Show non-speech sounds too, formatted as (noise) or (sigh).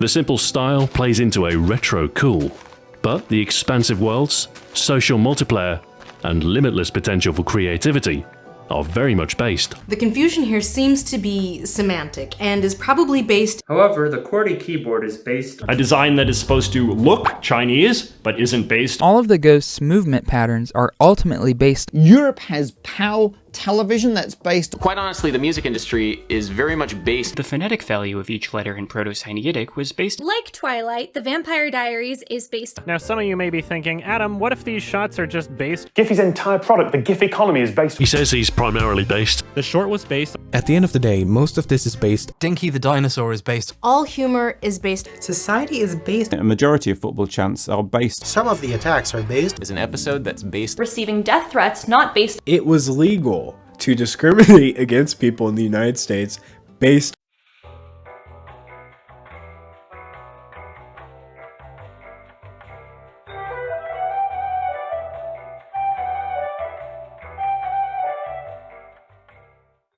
The simple style plays into a retro cool, but the expansive worlds, social multiplayer, and limitless potential for creativity are very much based. The confusion here seems to be semantic and is probably based However, the QWERTY keyboard is based A design that is supposed to look Chinese, but isn't based All of the Ghost's movement patterns are ultimately based Europe has PAL television that's based Quite honestly, the music industry is very much based The phonetic value of each letter in Proto-Sinaitic was based Like Twilight, The Vampire Diaries is based Now some of you may be thinking, Adam, what if these shots are just based? Giphy's entire product, the GIF economy is based He says he's primarily based. The short was based At the end of the day, most of this is based Dinky the dinosaur is based all humor is based Society is based A majority of football chants are based Some of the attacks are based is an episode that's based Receiving death threats not based It was legal to discriminate (laughs) against people in the United States based